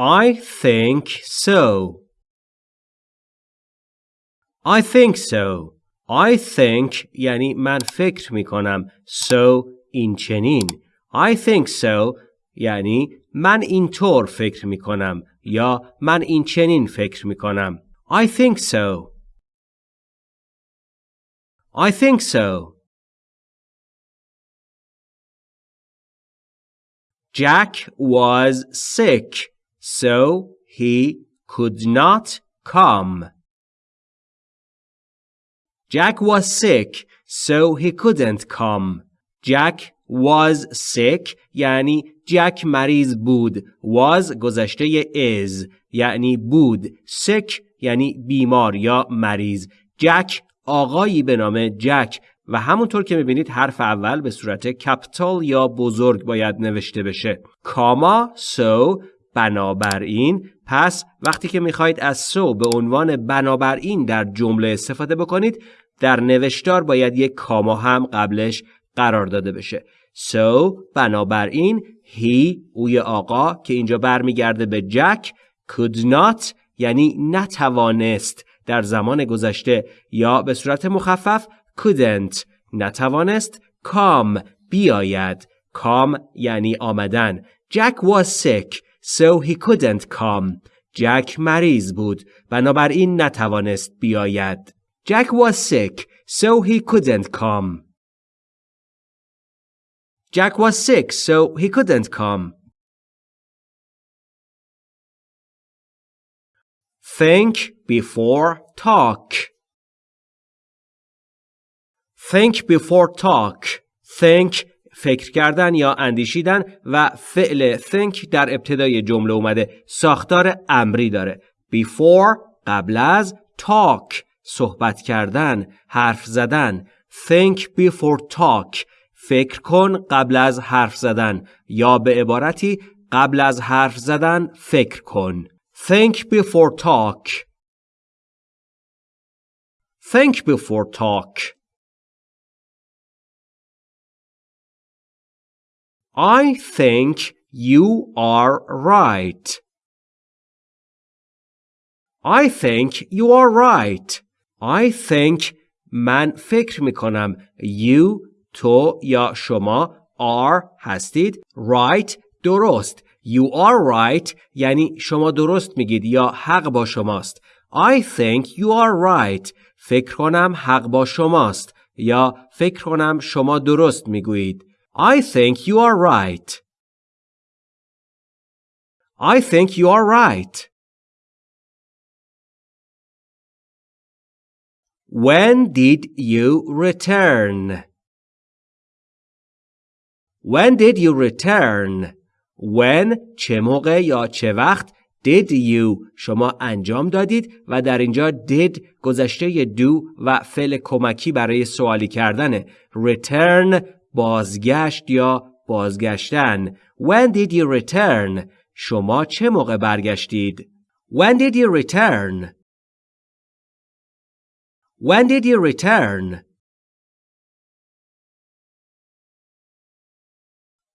I think so. I think so. I think یعنی من فکر می کنم. So این چنین. I think so یعنی من اینطور فکر می کنم یا من این چنین فکر می کنم. I think so. I think so. Jack was sick, so he could not come. Jack was sick, so he couldn't come. Jack was sick یعنی جک مریض بود. was گذشته is یعنی بود. sick یعنی بیمار یا مریض. جک آقایی به نام جک و همونطور که می‌بینید حرف اول به صورت کپیتال یا بزرگ باید نوشته بشه. کاما سو بنابراین پس وقتی که می‌خواهید از سو به عنوان بنابراین در جمله استفاده بکنید در نوشتار باید یک کاما هم قبلش قرار داده بشه. So بنابراین he اوی آقا که اینجا برمیگرده به جک could not یعنی نتوانست در زمان گذشته یا به صورت مخفف couldn't نتوانست come بیاید. come یعنی آمدن. Jack was sick. so he couldn't come جک مریض بود بنابراین نتوانست بیاید Jack was sick so he couldn't come Jack was sick so he couldn't come Think before talk. Think before talk. Think فکر کردن یا اندیشیدن و فعل think در ابتدای جمله اومده. ساختار امری داره. before قبل از talk صحبت کردن حرف زدن. think before talk فکر کن قبل از حرف زدن. یا به عبارتی قبل از حرف زدن فکر کن. Think before talk. Think before talk. I think you are right. I think you are right. I think من فکر می کنم you تو یا شما are هستید right درست You are right یعنی شما درست میگید یا حق با شماست. I think you are right. فکر کنم حق با شماست یا فکر کنم شما درست می‌گویید. I think you are right. I think you are right. When did you return? When did you return? When چه موقع یا چه وقت did you شما انجام دادید و در اینجا did گذشته do و فعل کمکی برای سوالی کردنه return بازگشت یا بازگشتن when did you return شما چه موقع برگشتید when did you return when did you return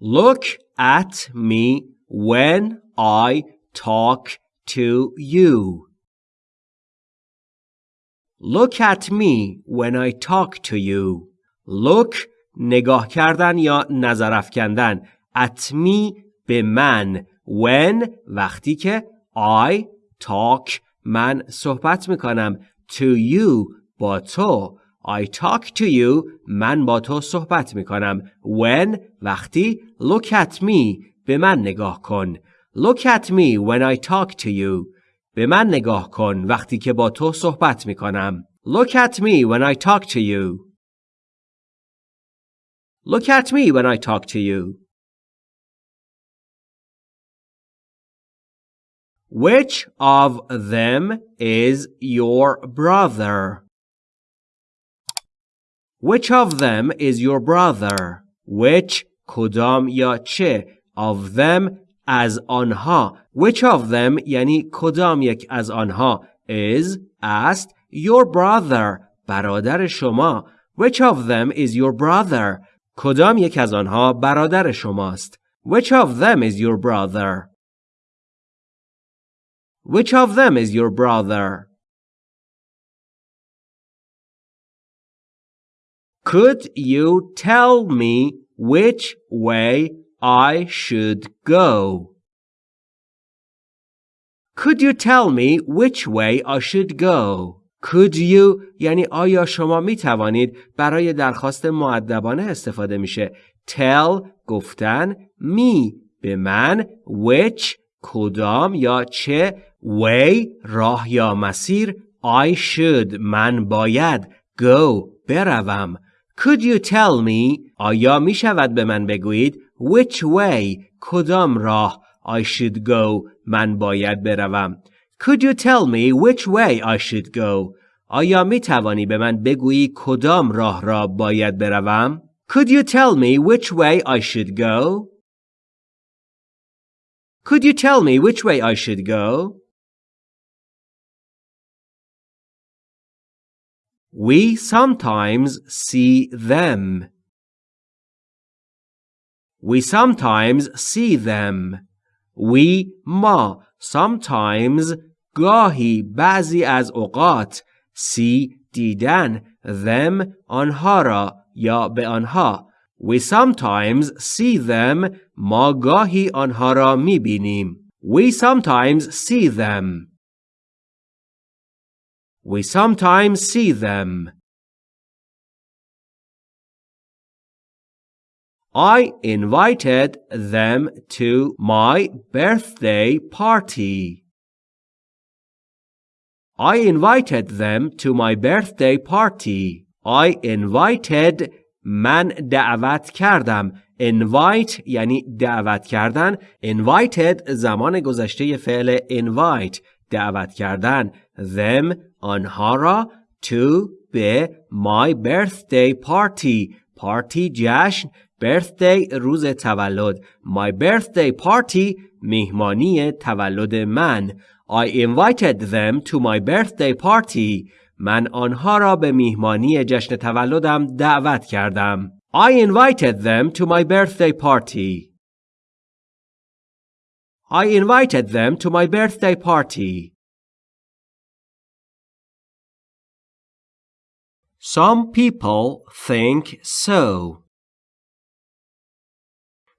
Look at me when I talk to you. Look at me when I talk to you. Look نگاه کردن یا نظر افکندن. Me به من. When وقتی که I talk من صحبت می‌کنم. To you با تو. I talk to you من با تو صحبت می کنم when وقتی look at me به من نگاه کن look at me when I talk to you به من نگاه کن وقتی که با تو صحبت می کنم look at me when I talk to you look at me when I talk to you Which of them is your brother? Which of them is your brother? Which کدام یا چه of them از آنها Which of them یعنی کدام یک از آنها is است your brother برادر شما Which of them is your brother کدام یک از آنها برادر شماست Which of them is your brother Which of them is your brother? Could you tell me which way I should go? Could you tell me which way I should go? Could you یعنی آیا شما می توانید برای درخواست معدبانه استفاده میشه؟ Tell گفتن می به من which کدام یا چه way راه یا مسیر I should من باید go بروم. Could you tell me آیا می شود به من بگویید which way کدام راه I should go من باید بروم. Could you tell me which way I should go آیا می توانی به من بگویی کدام راه را باید بروم Could you tell me which way I should go Could you tell me which way I should go We sometimes see them. We sometimes see them. We ما sometimes گاهی بعضی از اوقات see دیدن them آنها را یا به آنها We sometimes see them ما گاهی آنها را می بینیم We sometimes see them We sometimes see them. I invited them to my birthday party. I invited them to my birthday party. I invited من دعوت کردم. invite یعنی دعوت کردن. invited زمان گذشته فعل invite دعوت کردن. them آنها را to به my birthday party party جشن birthday روز تولد my birthday party میهمانی تولد من I invited them to my birthday party من آنها را به میهمانی جشن تولدم دعوت کردم I invited them to my birthday party I invited them to my birthday party Some people think so.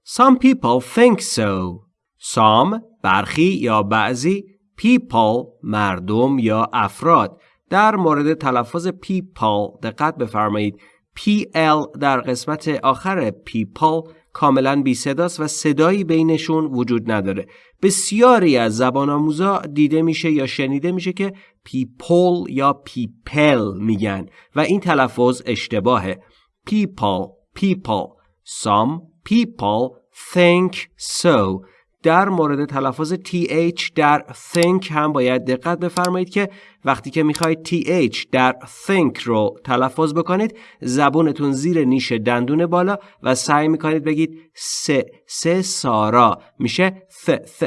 Some people think so. Some برخی یا بعضی people مردم یا افراد. در مورد تلفظ people دقت بفرمایید. PL در قسمت آخر people کاملا بی صداست و صدایی بینشون وجود نداره. بسیاری از زبان آموزا دیده میشه یا شنیده میشه که people یا people میگن و این تلفظ اشتباهه. People people. Some people think so. در مورد تلفظ th در think هم باید دقت بفرمایید که وقتی که می‌خواید th در think رو تلفظ بکنید زبونتون زیر نیش دندون بالا و سعی می‌کنید بگید سه سه سارا. میشه th th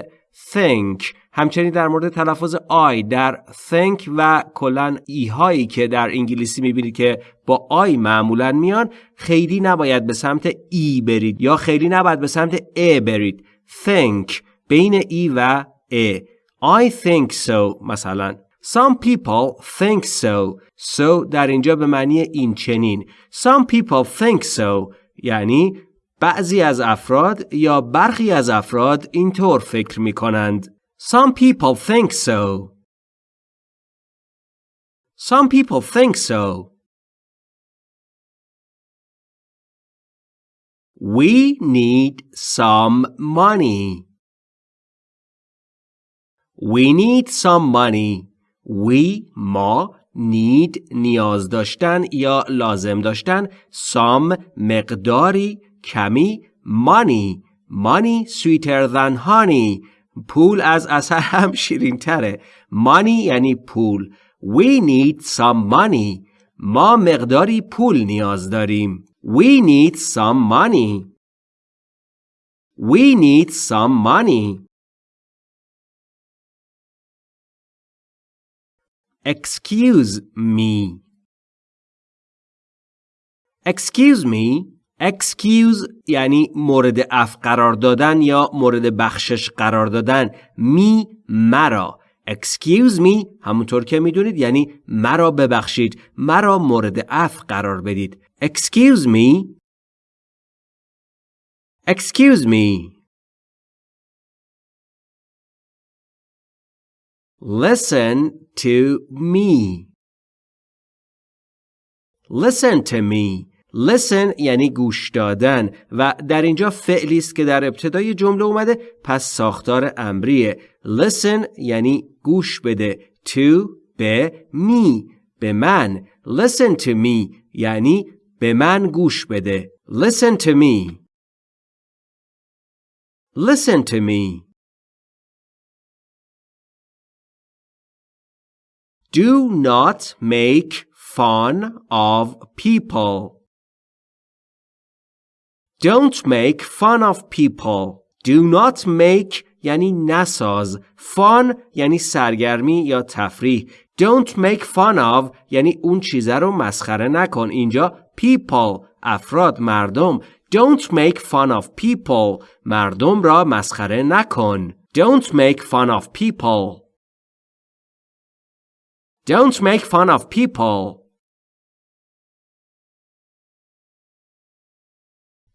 think. همچنین در مورد تلفظ آی در think و کلا ای هایی که در انگلیسی می‌بینید که با آی معمولا میان خیلی نباید به سمت ای برید یا خیلی نباید به سمت ا برید. Think بین ای و ا I think so مثلا Some people think so So در اینجا به معنی این چنین Some people think so یعنی بعضی از افراد یا برخی از افراد اینطور فکر می کنند Some people think so Some people think so We need some money. We need some money. We ما need نیاز داشتن یا لازم داشتن some مقداری کمی money money sweeter than honey پول از اثر هم شیرین تره money یعنی پول we need some money ما مقداری پول نیاز داریم We need some money. We need some money. Excuse me. Excuse me. Excuse یعنی مورد اف قرار دادن یا مورد بخشش قرار دادن. می مرا. Excuse me همونطور که می‌دونید یعنی مرا ببخشید مرا مورد عفو قرار بدید. Excuse me. Excuse me. Listen to me. Listen to me. Listen یعنی گوش دادن و در اینجا فعلی است که در ابتدای جمله اومده پس ساختار امریه. listen یعنی گوش بده. to به me به من. listen to me یعنی به من گوش بده. listen to me. listen to me. Do not make fun of people. Don't make fun of people. Do not make یعنی نساز. Fun یعنی سرگرمی یا تفریح. Don't make fun of یعنی اون چیزه رو مسخره نکن. اینجا people افراد مردم. Don't make fun of people. مردم را مسخره نکن. Don't make fun of people. Don't make fun of people.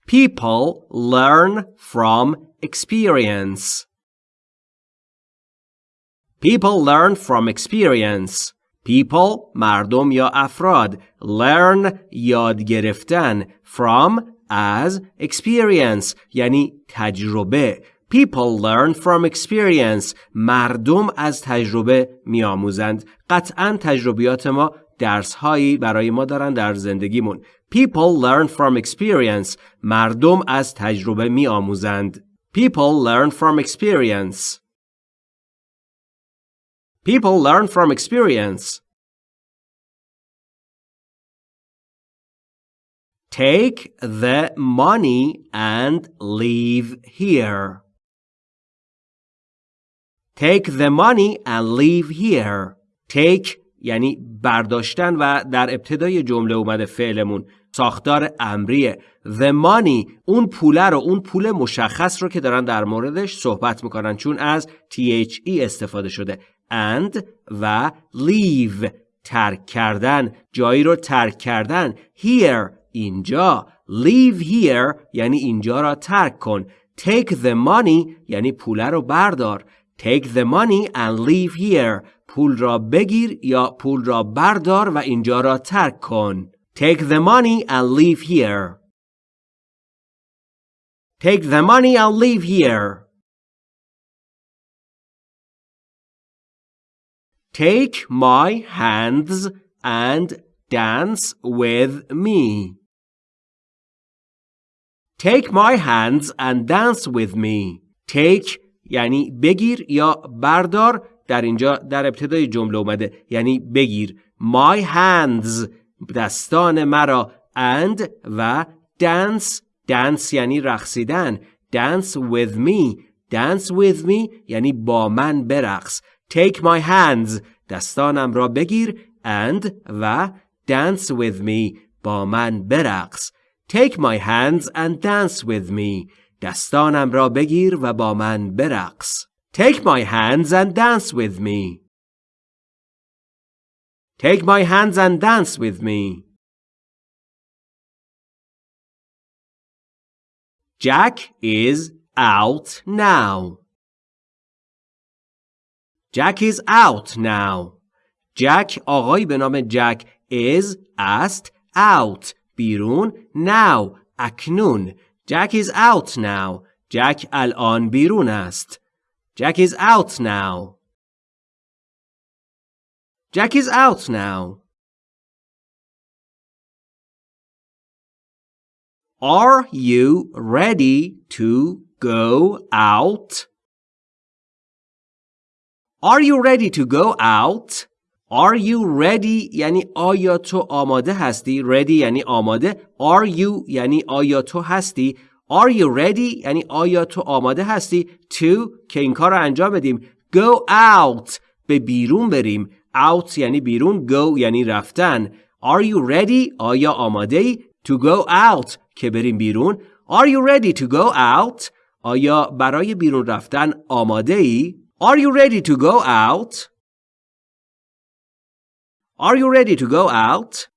People learn from experience. People learn from experience. People مردم یا افراد learn یاد گرفتن from as experience یعنی تجربه People learn from experience مردم از تجربه میآموزند قطعا تجربیات ما درس هایی برای ما دارن در زندگیمون People learn from experience. مردم از تجربه می آموزند. People learn from experience. People learn from experience. Take the money and leave here. Take the money and leave here. Take یعنی برداشتن و در ابتدای جمله اومده فعلمون. ساختار امریه. The money اون پوله رو اون پول مشخص رو که دارن در موردش صحبت می‌کنن چون از THE استفاده شده. And و leave ترک کردن جایی رو ترک کردن. Here اینجا. Leave here یعنی اینجا را ترک کن. Take the money یعنی پوله رو بردار. Take the money and leave here. پول را بگیر یا پول را بردار و اینجا را ترک کن Take the money and leave here. Take the money and leave here. Take my hands and dance with me. Take my hands and dance with me. Take یعنی بگیر یا بردار در اینجا در ابتدای جمله اومده. یعنی بگیر. My hands. دستان مرا. And و dance. Dance یعنی رقصیدن. Dance with me. Dance with me یعنی با من برقص. Take my hands. دستانم را بگیر. And و dance with me. با من برقص. Take my hands and dance with me. دستانم را بگیر و با من برقص. take my hands and dance with me Take my hands and dance with me. Jack is out now. Jack is out now. Jack آقایی به نام جک is است out بیرون now اکنون Jack is out now. Jack الان بیرون است. Jack is out now. Jack is out now. Are you ready to go out? Are you ready to go out? Are you ready یعنی آیا تو آماده هستی؟ Ready یعنی آماده. Are you یعنی آیا تو هستی؟ Are you ready? یعنی آیا تو آماده هستی؟ To که این کار رو انجام بدیم. Go out. به بیرون بریم. Out یعنی بیرون go یعنی رفتن. Are you ready? آیا آماده ای to go out. که بریم بیرون. Are you ready to go out? آیا برای بیرون رفتن آماده ای Are you ready to go out? Are you ready to go out?